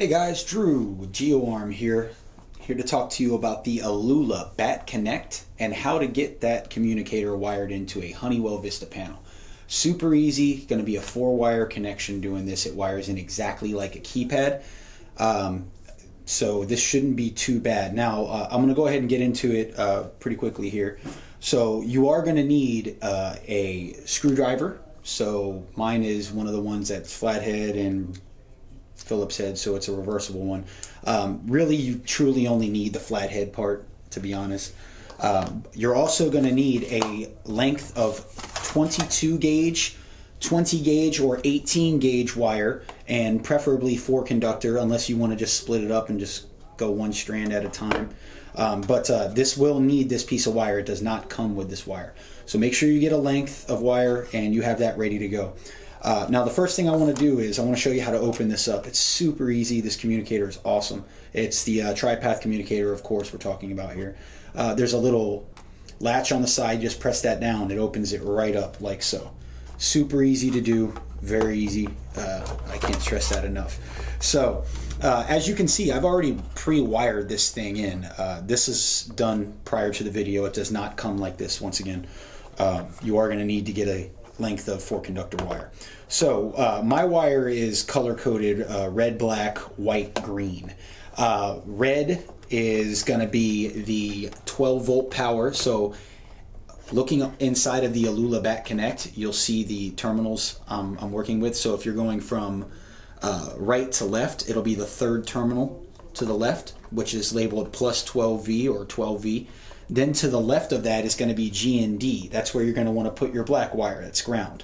Hey guys, Drew with GeoArm here, here to talk to you about the Alula Bat Connect and how to get that communicator wired into a Honeywell Vista panel. Super easy, going to be a four wire connection doing this. It wires in exactly like a keypad. Um, so this shouldn't be too bad. Now uh, I'm going to go ahead and get into it uh, pretty quickly here. So you are going to need uh, a screwdriver. So mine is one of the ones that's flathead and Phillips head, so it's a reversible one. Um, really, you truly only need the flathead part, to be honest. Um, you're also going to need a length of 22 gauge, 20 gauge, or 18 gauge wire, and preferably four conductor, unless you want to just split it up and just go one strand at a time. Um, but uh, this will need this piece of wire. It does not come with this wire. So make sure you get a length of wire and you have that ready to go. Uh, now the first thing I want to do is I want to show you how to open this up. It's super easy. This communicator is awesome. It's the uh, TriPath communicator, of course, we're talking about here. Uh, there's a little latch on the side. Just press that down. It opens it right up like so. Super easy to do. Very easy. Uh, I can't stress that enough. So uh, as you can see, I've already pre-wired this thing in. Uh, this is done prior to the video. It does not come like this once again. you are going to need to get a length of four conductor wire. So uh, my wire is color coded uh, red, black, white, green. Uh, red is going to be the 12 volt power. So looking inside of the Alula Bat Connect, you'll see the terminals um, I'm working with. So if you're going from uh, right to left, it'll be the third terminal to the left, which is labeled plus 12V or 12V. Then to the left of that is going to be G and D. That's where you're going to want to put your black wire. That's ground.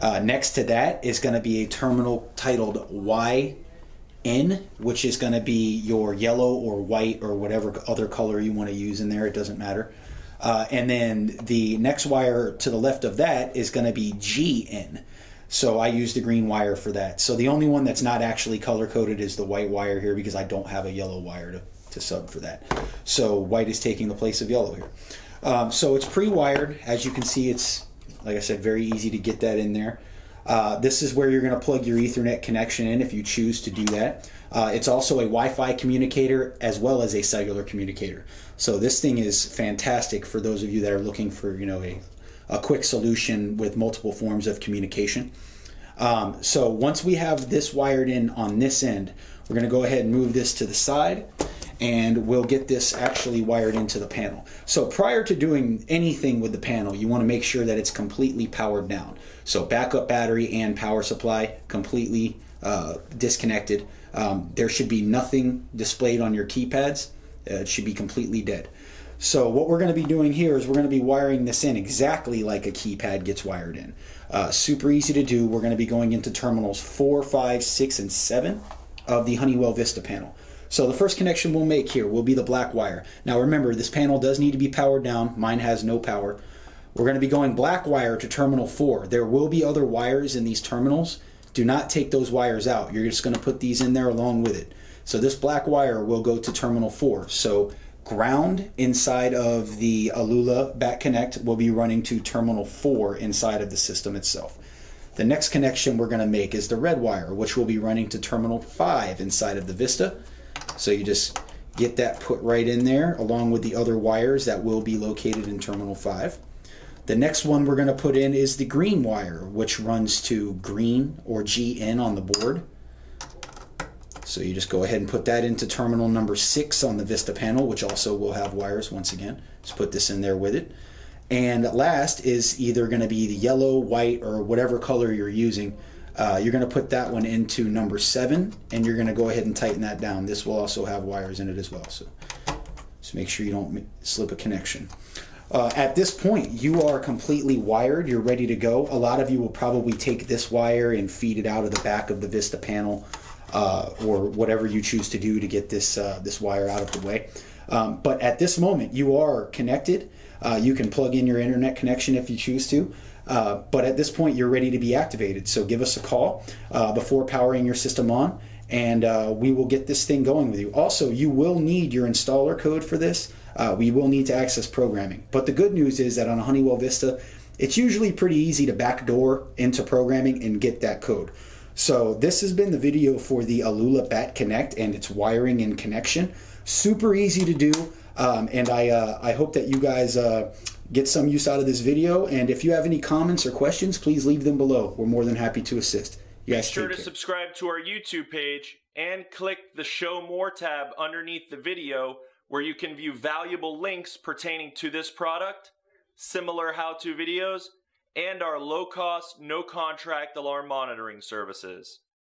Uh, next to that is going to be a terminal titled YN, which is going to be your yellow or white or whatever other color you want to use in there. It doesn't matter. Uh, and then the next wire to the left of that is going to be GN. So I use the green wire for that. So the only one that's not actually color coded is the white wire here because I don't have a yellow wire to to sub for that. So white is taking the place of yellow here. Um, so it's pre-wired. As you can see, it's, like I said, very easy to get that in there. Uh, this is where you're going to plug your Ethernet connection in if you choose to do that. Uh, it's also a Wi-Fi communicator as well as a cellular communicator. So this thing is fantastic for those of you that are looking for you know a, a quick solution with multiple forms of communication. Um, so once we have this wired in on this end, we're going to go ahead and move this to the side and we'll get this actually wired into the panel. So prior to doing anything with the panel, you want to make sure that it's completely powered down. So backup battery and power supply completely uh, disconnected. Um, there should be nothing displayed on your keypads. Uh, it should be completely dead. So what we're going to be doing here is we're going to be wiring this in exactly like a keypad gets wired in. Uh, super easy to do. We're going to be going into terminals 4, 5, 6, and 7 of the Honeywell Vista panel. So the first connection we'll make here will be the black wire. Now remember, this panel does need to be powered down. Mine has no power. We're going to be going black wire to terminal 4. There will be other wires in these terminals. Do not take those wires out. You're just going to put these in there along with it. So this black wire will go to terminal 4. So ground inside of the Alula Bat Connect will be running to terminal 4 inside of the system itself. The next connection we're going to make is the red wire, which will be running to terminal 5 inside of the Vista. So you just get that put right in there along with the other wires that will be located in terminal 5. The next one we're going to put in is the green wire, which runs to green or GN on the board. So you just go ahead and put that into terminal number 6 on the Vista panel, which also will have wires once again. Just put this in there with it. And last is either going to be the yellow, white, or whatever color you're using uh, you're going to put that one into number seven and you're going to go ahead and tighten that down. This will also have wires in it as well. So just make sure you don't slip a connection. Uh, at this point, you are completely wired. You're ready to go. A lot of you will probably take this wire and feed it out of the back of the Vista panel uh, or whatever you choose to do to get this, uh, this wire out of the way. Um, but at this moment, you are connected. Uh, you can plug in your internet connection if you choose to. Uh, but at this point, you're ready to be activated. So give us a call uh, before powering your system on, and uh, we will get this thing going with you. Also, you will need your installer code for this. Uh, we will need to access programming. But the good news is that on a Honeywell Vista, it's usually pretty easy to backdoor into programming and get that code. So this has been the video for the Alula Bat Connect and its wiring and connection. Super easy to do, um, and I uh, I hope that you guys uh, get some use out of this video. And if you have any comments or questions, please leave them below. We're more than happy to assist. You guys Be sure to care. subscribe to our YouTube page and click the Show More tab underneath the video where you can view valuable links pertaining to this product, similar how-to videos, and our low-cost, no-contract alarm monitoring services.